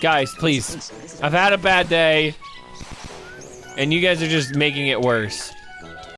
Guys, please. I've had a bad day. And you guys are just making it worse.